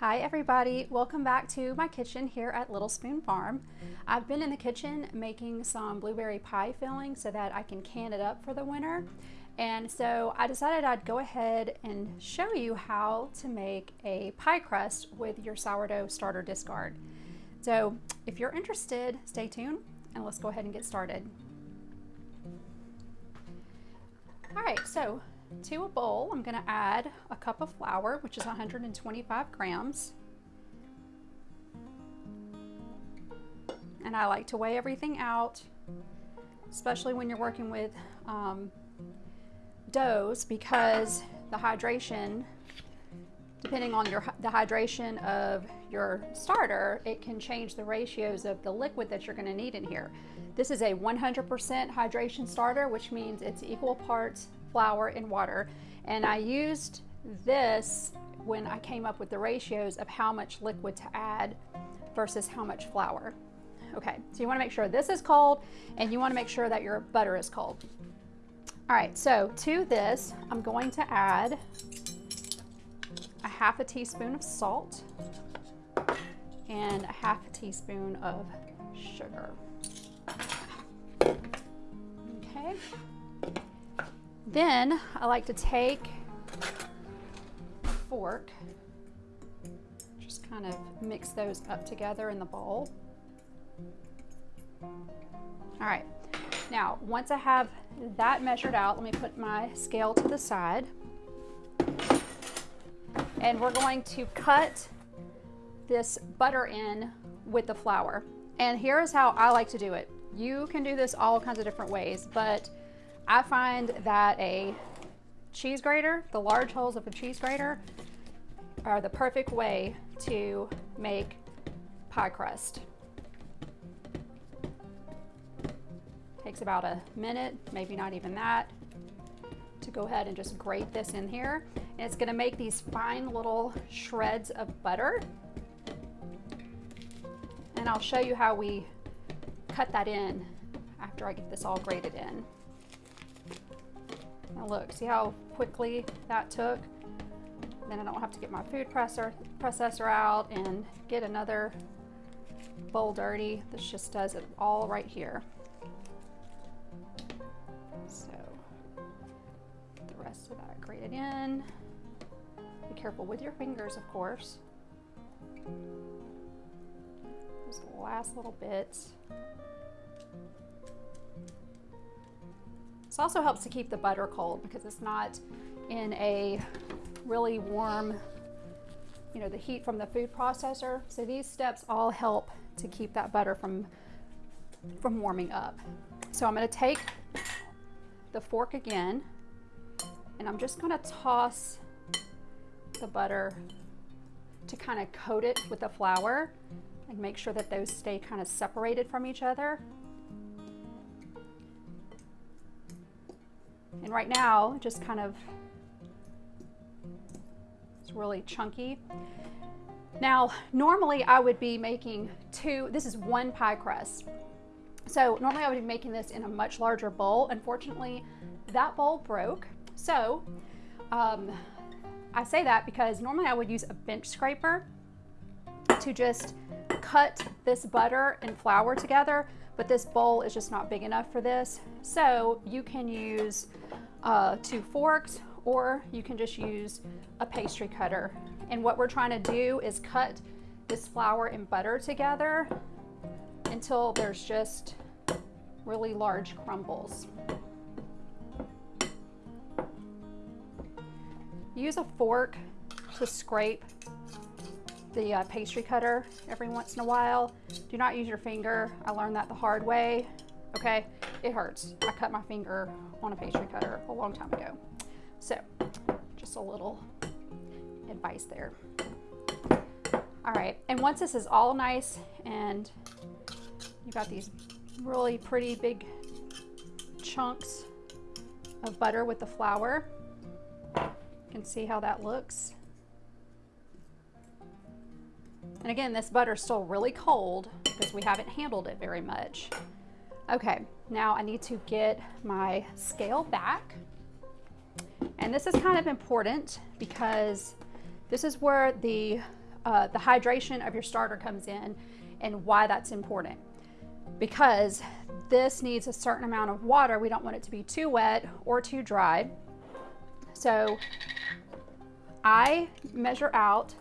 Hi everybody, welcome back to my kitchen here at Little Spoon Farm. I've been in the kitchen making some blueberry pie filling so that I can can it up for the winter. And so I decided I'd go ahead and show you how to make a pie crust with your sourdough starter discard. So if you're interested, stay tuned and let's go ahead and get started. All right, so to a bowl, I'm gonna add a cup of flour, which is 125 grams. And I like to weigh everything out, especially when you're working with um, doughs because the hydration, depending on your the hydration of your starter, it can change the ratios of the liquid that you're gonna need in here. This is a 100% hydration starter, which means it's equal parts flour, and water. And I used this when I came up with the ratios of how much liquid to add versus how much flour. Okay, so you wanna make sure this is cold and you wanna make sure that your butter is cold. All right, so to this, I'm going to add a half a teaspoon of salt and a half a teaspoon of sugar. Okay. Then I like to take a fork, just kind of mix those up together in the bowl. All right, now once I have that measured out, let me put my scale to the side. And we're going to cut this butter in with the flour. And here is how I like to do it. You can do this all kinds of different ways, but I find that a cheese grater, the large holes of a cheese grater, are the perfect way to make pie crust. Takes about a minute, maybe not even that, to go ahead and just grate this in here. And it's gonna make these fine little shreds of butter. And I'll show you how we cut that in after I get this all grated in. Now look, see how quickly that took? Then I don't have to get my food presser, processor out and get another bowl dirty. This just does it all right here. So, the rest of that grated in. Be careful with your fingers, of course. The last little bits. Also helps to keep the butter cold because it's not in a really warm, you know, the heat from the food processor. So these steps all help to keep that butter from, from warming up. So I'm gonna take the fork again and I'm just gonna toss the butter to kind of coat it with the flour and make sure that those stay kind of separated from each other. And right now, just kind of, it's really chunky. Now, normally I would be making two, this is one pie crust. So normally I would be making this in a much larger bowl. Unfortunately, that bowl broke. So um, I say that because normally I would use a bench scraper to just cut this butter and flour together, but this bowl is just not big enough for this. So you can use uh, two forks or you can just use a pastry cutter. And what we're trying to do is cut this flour and butter together until there's just really large crumbles. Use a fork to scrape the uh, pastry cutter every once in a while. Do not use your finger. I learned that the hard way. Okay, it hurts. I cut my finger on a pastry cutter a long time ago. So just a little advice there. All right, and once this is all nice and you got these really pretty big chunks of butter with the flour, you can see how that looks. And again, this butter is still really cold because we haven't handled it very much. Okay, now I need to get my scale back. And this is kind of important because this is where the uh, the hydration of your starter comes in and why that's important. Because this needs a certain amount of water. We don't want it to be too wet or too dry. So I measure out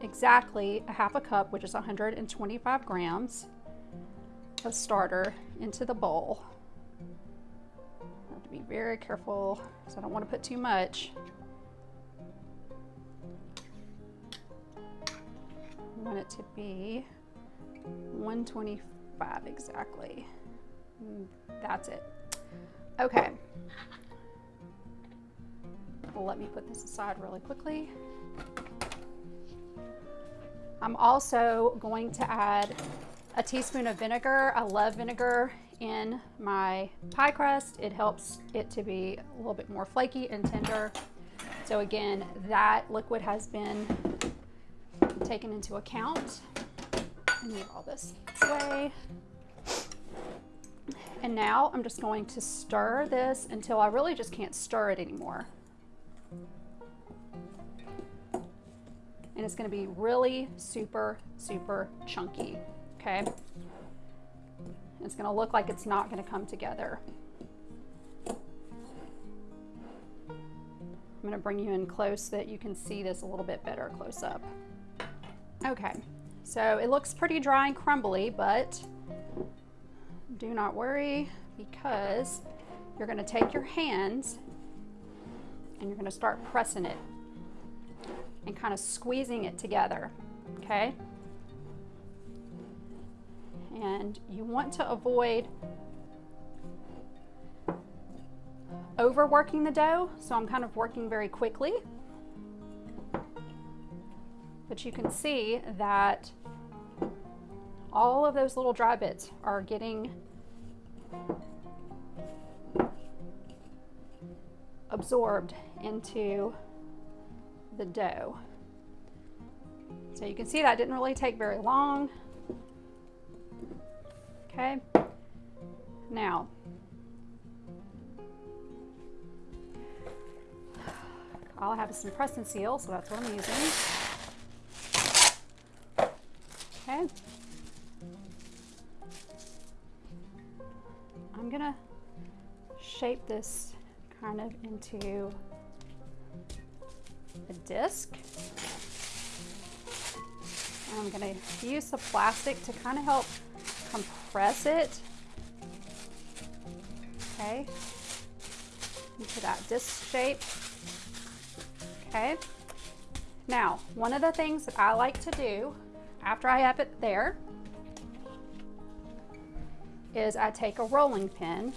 exactly a half a cup, which is 125 grams of starter into the bowl. I have to be very careful because I don't want to put too much. I want it to be 125 exactly. Mm, that's it. Okay. Let me put this aside really quickly. I'm also going to add a teaspoon of vinegar. I love vinegar in my pie crust. It helps it to be a little bit more flaky and tender. So again, that liquid has been taken into account. Move all this away. And now I'm just going to stir this until I really just can't stir it anymore. And it's gonna be really super, super chunky, okay? It's gonna look like it's not gonna come together. I'm gonna bring you in close so that you can see this a little bit better close up. Okay, so it looks pretty dry and crumbly, but do not worry because you're gonna take your hands and you're gonna start pressing it and kind of squeezing it together, okay? And you want to avoid overworking the dough, so I'm kind of working very quickly. But you can see that all of those little dry bits are getting absorbed into the dough. So you can see that didn't really take very long. Okay, now all I have some press and seal, so that's what I'm using. Okay. I'm gonna shape this kind of into a disc. I'm gonna use the plastic to kind of help compress it. Okay, into that disc shape. Okay. Now, one of the things that I like to do after I have it there is I take a rolling pin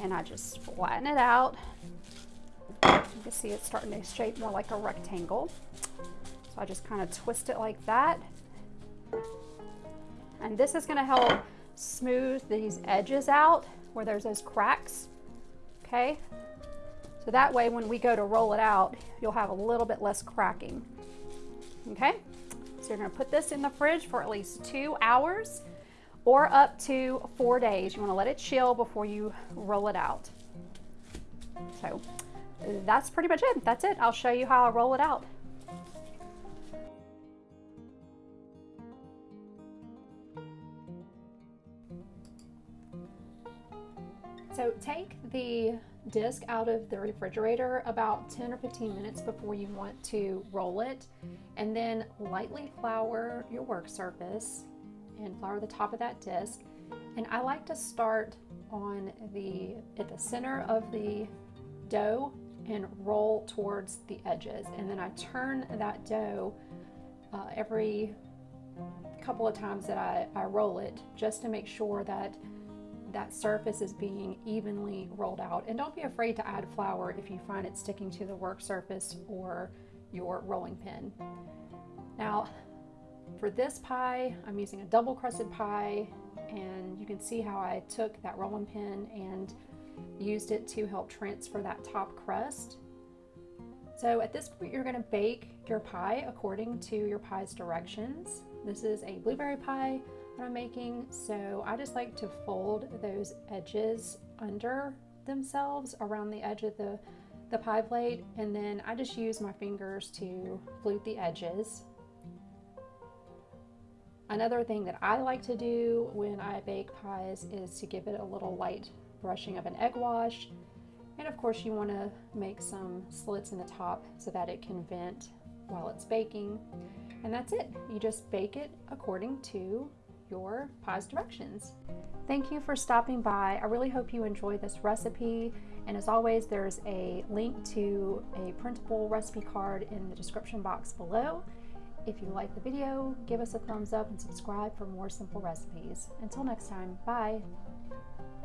and I just flatten it out. You can see it's starting to shape more like a rectangle. So I just kind of twist it like that. And this is gonna help smooth these edges out where there's those cracks, okay? So that way when we go to roll it out, you'll have a little bit less cracking, okay? So you're gonna put this in the fridge for at least two hours or up to four days. You wanna let it chill before you roll it out. So that's pretty much it. That's it. I'll show you how I roll it out. So take the disc out of the refrigerator about 10 or 15 minutes before you want to roll it and then lightly flour your work surface and flour the top of that disc. And I like to start on the at the center of the dough and roll towards the edges. And then I turn that dough uh, every couple of times that I, I roll it just to make sure that that surface is being evenly rolled out. And don't be afraid to add flour if you find it sticking to the work surface or your rolling pin. Now, for this pie, I'm using a double crusted pie and you can see how I took that rolling pin and used it to help transfer that top crust. So at this point, you're gonna bake your pie according to your pie's directions. This is a blueberry pie that I'm making. So I just like to fold those edges under themselves around the edge of the, the pie plate and then I just use my fingers to flute the edges. Another thing that I like to do when I bake pies is to give it a little light brushing of an egg wash. And of course you want to make some slits in the top so that it can vent while it's baking. And that's it. You just bake it according to your pie's directions. Thank you for stopping by. I really hope you enjoy this recipe. And as always, there's a link to a printable recipe card in the description box below. If you like the video, give us a thumbs up and subscribe for more simple recipes. Until next time, bye.